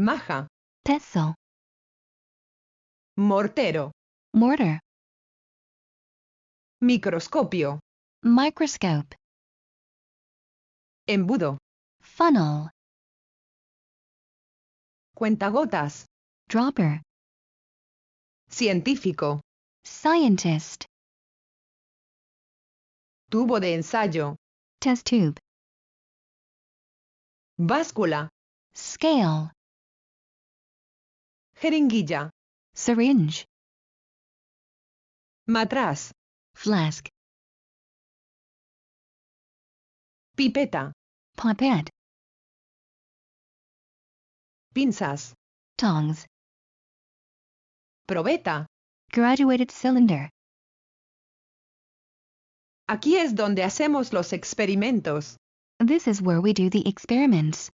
maja, pestle, mortero, mortar, microscopio, microscope, embudo, funnel, cuentagotas, dropper, científico, scientist, tubo de ensayo, test tube, báscula, scale, jeringuilla, syringe, matraz, flask, pipeta, pipette, pinzas, tongs, probeta. graduated cylinder, Aquí es donde hacemos los experimentos. This is where we do the experiments.